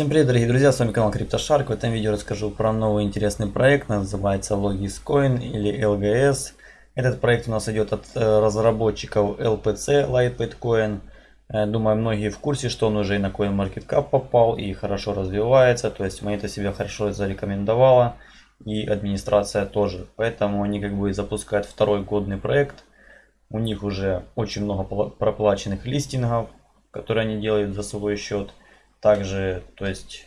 Всем привет, дорогие друзья, с вами канал CryptoShark. В этом видео расскажу про новый интересный проект, называется Logiscoin или LGS. Этот проект у нас идет от э, разработчиков LPC Lightweight Coin. Э, думаю, многие в курсе, что он уже и на CoinMarketCap попал и хорошо развивается. То есть монета себя хорошо зарекомендовала и администрация тоже. Поэтому они как бы запускают второй годный проект. У них уже очень много проплаченных листингов, которые они делают за свой счет. Также, то есть,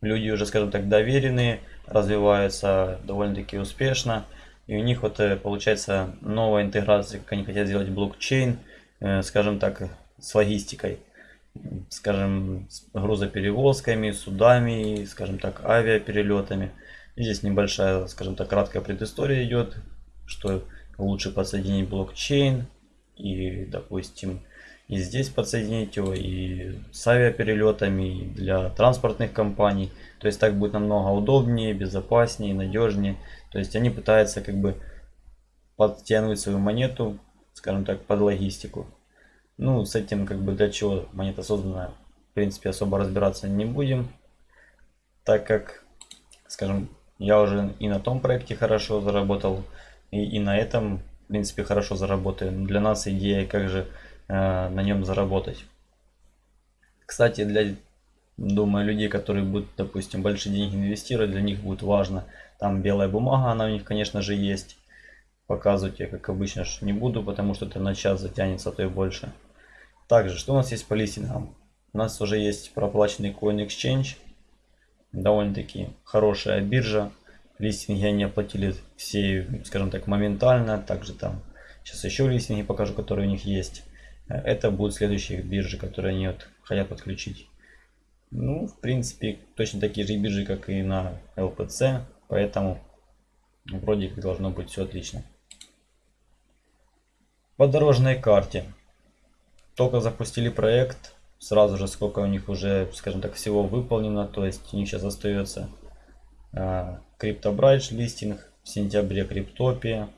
люди уже, скажем так, доверенные, развиваются довольно-таки успешно. И у них вот э, получается новая интеграция, как они хотят сделать блокчейн, э, скажем так, с логистикой. Скажем, с грузоперевозками, судами, скажем так, авиаперелетами. И здесь небольшая, скажем так, краткая предыстория идет, что лучше подсоединить блокчейн и, допустим, и здесь подсоединить его, и с авиаперелетами, и для транспортных компаний. То есть так будет намного удобнее, безопаснее, надежнее. То есть они пытаются как бы подтянуть свою монету, скажем так, под логистику. Ну, с этим как бы для чего монета создана, в принципе, особо разбираться не будем. Так как, скажем, я уже и на том проекте хорошо заработал, и, и на этом, в принципе, хорошо заработаю. Для нас идея, как же на нем заработать. Кстати, для, думаю, людей, которые будут, допустим, большие деньги инвестировать, для них будет важно. Там белая бумага, она у них, конечно же, есть. Показывать я, как обычно, не буду, потому что это на час затянется, а то и больше. Также, что у нас есть по листингам? У нас уже есть проплаченный Coin Exchange. Довольно-таки хорошая биржа. Листинги они оплатили все, скажем так, моментально. Также там сейчас еще листинги покажу, которые у них есть. Это будут следующие биржи, которые они вот хотят подключить. Ну, в принципе, точно такие же биржи, как и на LPC, поэтому вроде как должно быть все отлично. По дорожной карте. Только запустили проект, сразу же сколько у них уже, скажем так, всего выполнено. То есть у них сейчас остается а, CryptoBridge листинг, в сентябре Криптопия.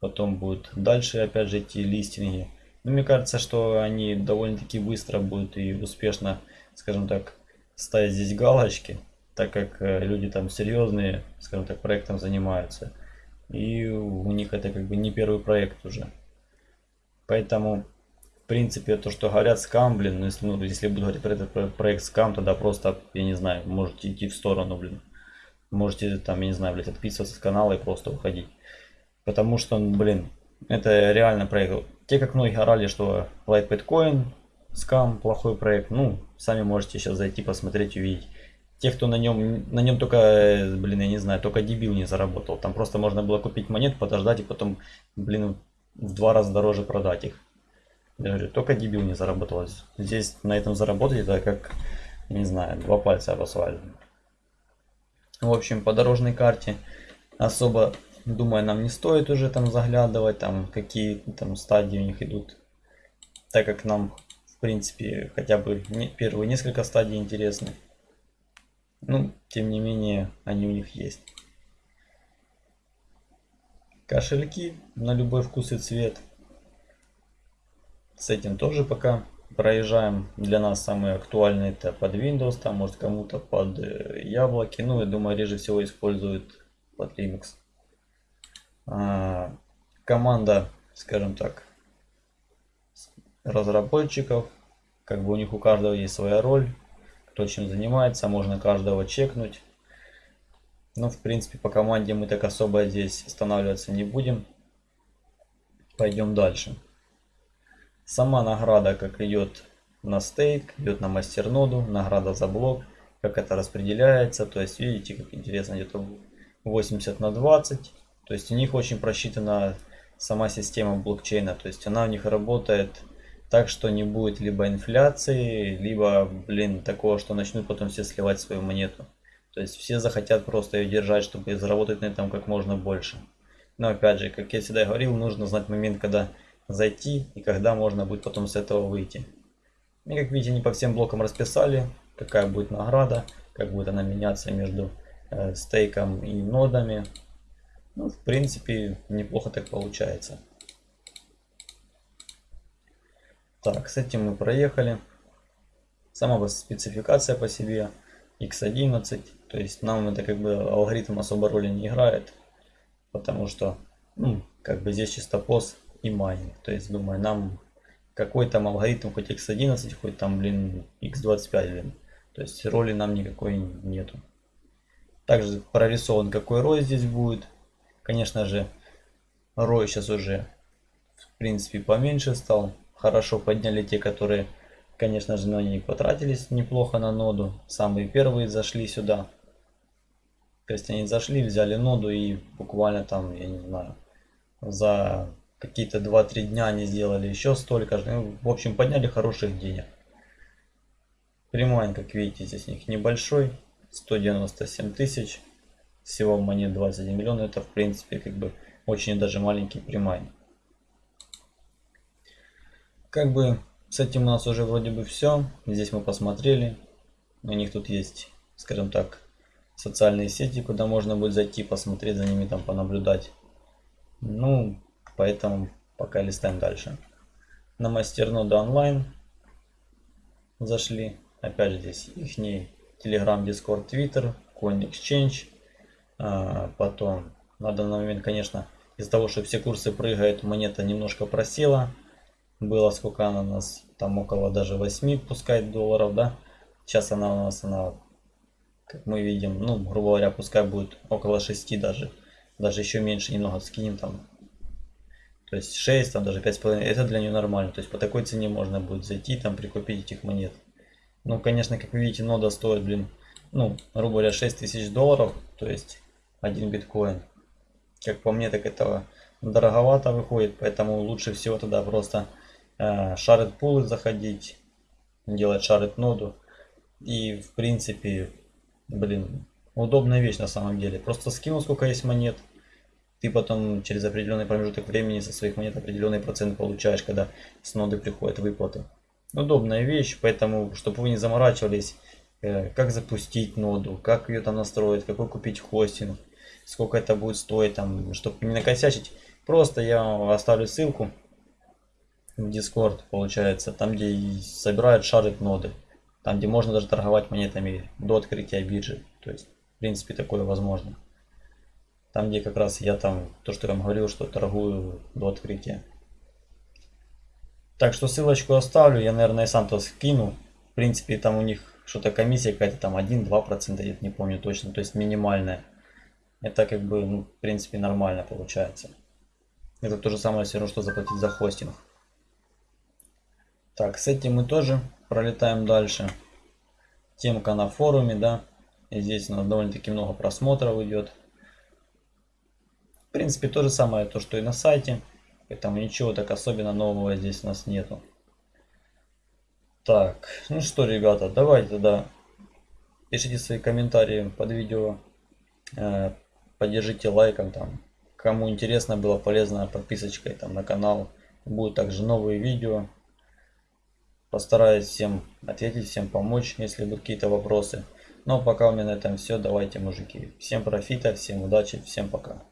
Потом будут дальше опять же идти листинги. Но мне кажется, что они довольно-таки быстро будут и успешно, скажем так, ставить здесь галочки, так как э, люди там серьезные, скажем так, проектом занимаются. И у них это как бы не первый проект уже. Поэтому, в принципе, то, что говорят скам, блин, ну если, ну, если буду говорить про этот проект скам, тогда просто, я не знаю, можете идти в сторону, блин. Можете там, я не знаю, блядь, отписываться с канала и просто уходить. Потому что, блин, это реально проект. Те, как многие орали, что Light Bitcoin, скам, плохой проект, ну, сами можете сейчас зайти, посмотреть, увидеть. Те, кто на нем, на нем только, блин, я не знаю, только дебил не заработал. Там просто можно было купить монет, подождать и потом, блин, в два раза дороже продать их. Я говорю, только дебил не заработал. Здесь на этом заработать, это как, не знаю, два пальца об асфальт. В общем, по дорожной карте особо Думаю, нам не стоит уже там заглядывать, там какие там стадии у них идут. Так как нам, в принципе, хотя бы не, первые несколько стадий интересны. Ну, тем не менее, они у них есть. Кошельки на любой вкус и цвет. С этим тоже пока проезжаем. Для нас самые актуальные это под Windows, там может кому-то под э, яблоки. Ну, я думаю, реже всего используют под Linux. А, команда, скажем так, разработчиков. Как бы у них у каждого есть своя роль, кто чем занимается, можно каждого чекнуть. Но в принципе по команде мы так особо здесь останавливаться не будем. Пойдем дальше. Сама награда как идет на стейк, идет на мастерноду, награда за блок, как это распределяется. То есть видите, как интересно, где-то 80 на 20. То есть у них очень просчитана сама система блокчейна. То есть она у них работает так, что не будет либо инфляции, либо, блин, такого, что начнут потом все сливать свою монету. То есть все захотят просто ее держать, чтобы заработать на этом как можно больше. Но опять же, как я всегда говорил, нужно знать момент, когда зайти и когда можно будет потом с этого выйти. И как видите, не по всем блокам расписали, какая будет награда, как будет она меняться между э, стейком и нодами. Ну, в принципе, неплохо так получается. Так, с этим мы проехали. Сама спецификация по себе x11. То есть нам это как бы алгоритм особо роли не играет. Потому что, ну, как бы здесь чисто пост и майнинг. То есть, думаю, нам какой там алгоритм, хоть x11, хоть там, блин, x25, блин. То есть роли нам никакой нету. Также прорисован какой рой здесь будет. Конечно же, рой сейчас уже в принципе поменьше стал. Хорошо подняли те, которые, конечно же, на них потратились неплохо на ноду. Самые первые зашли сюда. То есть они зашли, взяли ноду и буквально там, я не знаю, за какие-то 2-3 дня они сделали еще столько. Ну, в общем, подняли хороших денег. Premine, как видите, здесь у них небольшой. 197 тысяч. Всего монет 21 миллиона. Это, в принципе, как бы очень даже маленький premine. Как бы с этим у нас уже вроде бы все. Здесь мы посмотрели. У них тут есть, скажем так, социальные сети, куда можно будет зайти, посмотреть за ними, там понаблюдать. Ну, поэтому пока листаем дальше. На мастернода онлайн зашли. Опять же здесь их Telegram, Discord, Twitter, Coin Exchange. А, потом на данный момент, конечно, из-за того, что все курсы прыгают, монета немножко просела. Было сколько она у нас, там около даже 8 пускай долларов, да. Сейчас она у нас, она, как мы видим, ну, грубо говоря, пускай будет около 6 даже. Даже еще меньше немного скинем там. То есть 6, там даже 5,5, это для нее нормально. То есть по такой цене можно будет зайти, там прикупить этих монет. Ну, конечно, как вы видите, нода стоит, блин, ну, грубо говоря, 6 тысяч долларов, то есть один биткоин. Как по мне, так это дороговато выходит, поэтому лучше всего тогда просто э, шарит пулы заходить, делать шарит ноду. И, в принципе, блин, удобная вещь на самом деле. Просто скинул, сколько есть монет, ты потом через определенный промежуток времени со своих монет определенный процент получаешь, когда с ноды приходят выплаты удобная вещь, поэтому, чтобы вы не заморачивались, э, как запустить ноду, как ее там настроить, какой купить хостинг, сколько это будет стоить, там, чтобы не накосячить. Просто я оставлю ссылку в Discord, получается, там, где собирают шарит ноды. Там, где можно даже торговать монетами до открытия биржи. То есть, в принципе, такое возможно. Там, где как раз я там, то, что я вам говорил, что торгую до открытия. Так что ссылочку оставлю, я, наверное, сам то скину. В принципе, там у них что-то комиссия какая-то там 1-2%, я не помню точно, то есть минимальная. Это как бы, ну, в принципе, нормально получается. Это то же самое все равно, что заплатить за хостинг. Так, с этим мы тоже пролетаем дальше. Темка на форуме, да. И здесь у нас довольно-таки много просмотров идет. В принципе, то же самое, то, что и на сайте. Поэтому ничего так особенно нового здесь у нас нету. Так, ну что, ребята, давайте тогда пишите свои комментарии под видео. Поддержите лайком там. Кому интересно было полезно, подписочкой там на канал. Будут также новые видео. Постараюсь всем ответить, всем помочь, если будут какие-то вопросы. Но пока у меня на этом все. Давайте, мужики. Всем профита, всем удачи, всем пока.